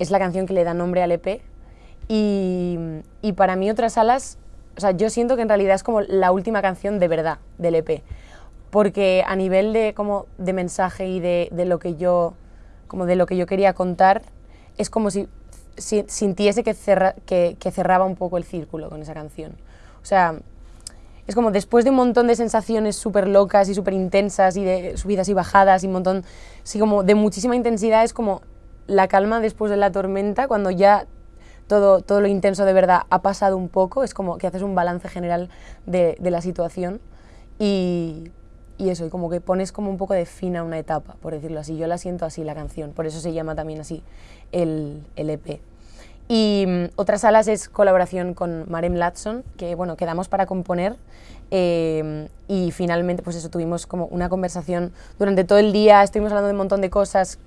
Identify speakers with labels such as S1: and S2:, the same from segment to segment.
S1: es la canción que le da nombre al EP y, y para mí otras alas, o sea, yo siento que en realidad es como la última canción de verdad del EP, porque a nivel de, como de mensaje y de, de lo que yo, como de lo que yo quería contar, es como si, si sintiese que, cerra, que, que cerraba un poco el círculo con esa canción. O sea, es como después de un montón de sensaciones súper locas y súper intensas y de subidas y bajadas y un montón, sí, como de muchísima intensidad, es como la calma después de la tormenta, cuando ya todo, todo lo intenso de verdad ha pasado un poco, es como que haces un balance general de, de la situación y, y eso, y como que pones como un poco de fin a una etapa, por decirlo así. Yo la siento así, la canción, por eso se llama también así el, el EP. Y mm, otras salas es colaboración con Marem Latson, que bueno, quedamos para componer eh, y finalmente pues eso, tuvimos como una conversación durante todo el día, estuvimos hablando de un montón de cosas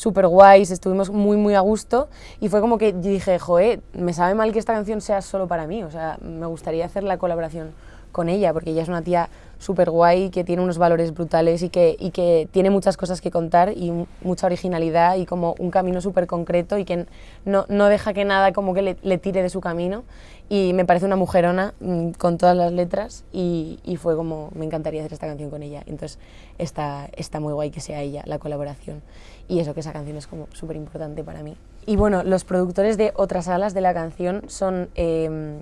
S1: súper guays, estuvimos muy muy a gusto. Y fue como que dije, joe, me sabe mal que esta canción sea solo para mí, o sea, me gustaría hacer la colaboración con ella, porque ella es una tía súper guay, que tiene unos valores brutales y que, y que tiene muchas cosas que contar y mucha originalidad y como un camino súper concreto y que no, no, deja que nada como que le, tire de su camino. Y me parece una mujerona mmm, con todas las letras y, fue como, me encantaría hacer esta canción con ella, entonces está, está muy guay que sea ella la colaboración. Y eso que esa canción es como súper importante para mí. Y bueno, los productores de otras alas de la canción son eh,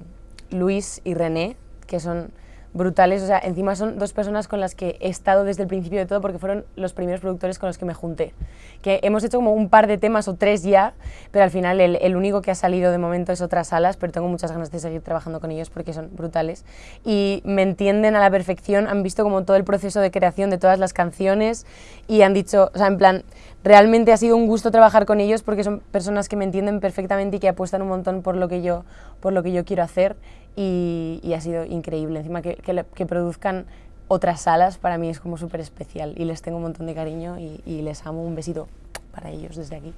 S1: Luis y René, que son brutales, o sea, encima son dos personas con las que he estado desde el principio de todo porque fueron los primeros productores con los que me junté. Que hemos hecho como un par de temas o tres ya, pero al final el, el único que ha salido de momento es otras salas, pero tengo muchas ganas de seguir trabajando con ellos porque son brutales. Y me entienden a la perfección, han visto como todo el proceso de creación de todas las canciones y han dicho, o sea, en plan, realmente ha sido un gusto trabajar con ellos porque son personas que me entienden perfectamente y que apuestan un montón por lo que yo, por lo que yo quiero hacer y, ha sido increíble. Encima que, que, produzcan otras salas para mí es como súper especial y les tengo un montón de cariño y les amo. Un besito para ellos desde aquí.